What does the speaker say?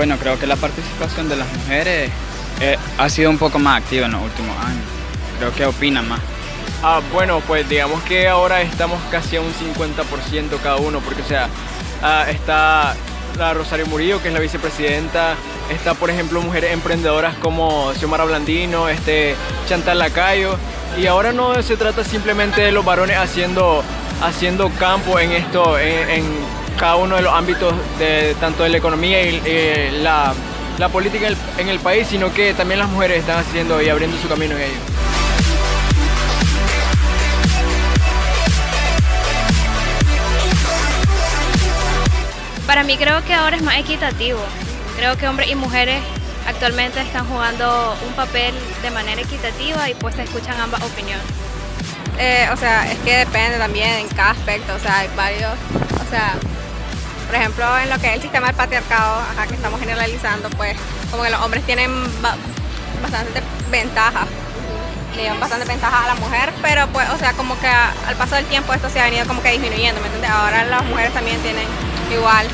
Bueno, creo que la participación de las mujeres eh, ha sido un poco más activa en los últimos años. Creo que opinan más. Ah, bueno, pues digamos que ahora estamos casi a un 50% cada uno, porque sea, ah, está la Rosario Murillo, que es la vicepresidenta, está por ejemplo mujeres emprendedoras como Xiomara Blandino, este, Chantal Lacayo, y ahora no se trata simplemente de los varones haciendo, haciendo campo en esto, en, cada uno de los ámbitos de tanto de la economía y la, la, política en el, en el país, sino que también las mujeres están haciendo y abriendo su camino en ello. Para mí creo que ahora es más equitativo. Creo que hombres y mujeres actualmente están jugando un papel de manera equitativa y pues se escuchan ambas opiniones. Eh, o sea, es que depende también en cada aspecto, o sea, hay varios, o sea, por ejemplo, en lo que es el sistema del patriarcado, acá que estamos generalizando, pues como que los hombres tienen bastante ventaja, le dan bastante ventaja a la mujer, pero pues, o sea, como que al paso del tiempo esto se ha venido como que disminuyendo, ¿me entiendes? Ahora las mujeres también tienen igual